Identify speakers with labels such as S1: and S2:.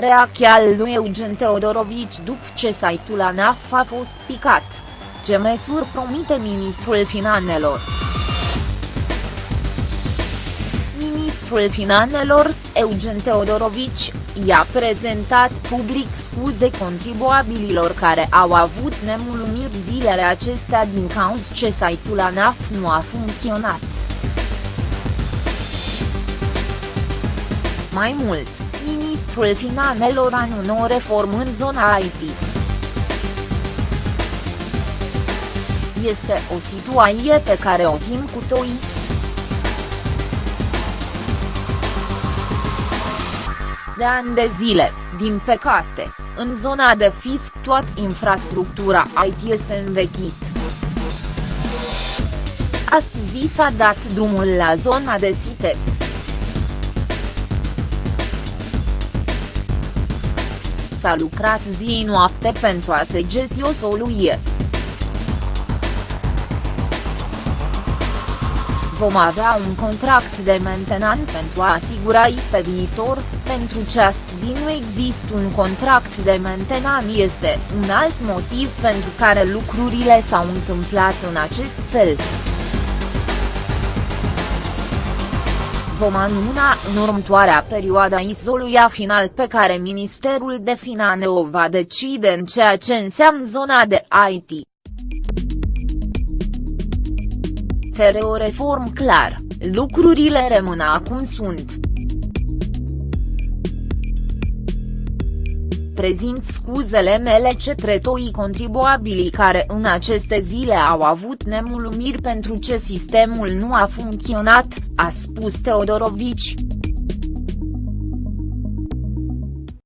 S1: Reacția lui Eugen Teodorovici după ce site-ul ANAF a fost picat. Ce măsuri promite ministrul finanțelor? Ministrul Finanțelor, Eugen Teodorovici, i-a prezentat public scuze contribuabililor care au avut nemulumiri zilele acestea din cauza ce site-ul ANAF nu a funcționat. Mai mult, ministrul finanțelor anunță o reformă în zona IT. Este o situație pe care o tim cu toi. De ani de zile, din păcate, în zona de fisc toată infrastructura IT este învechit. Astăzi s-a dat drumul la zona de site. S-a lucrat zi-noapte pentru a se găsi o soluție. vom avea un contract de mentenant pentru a asigura pe viitor, pentru ce astăzi nu există un contract de mentenant este un alt motiv pentru care lucrurile s-au întâmplat în acest fel. Vom anuna în următoarea perioadă izoluia final pe care Ministerul de Finanțe o va decide în ceea ce înseamnă zona de IT. fere o reformă clar, lucrurile rămân acum sunt. Prezint scuzele mele cetre toi contribuabilii care în aceste zile au avut nemulumiri pentru ce sistemul nu a funcționat, a spus Teodorovici.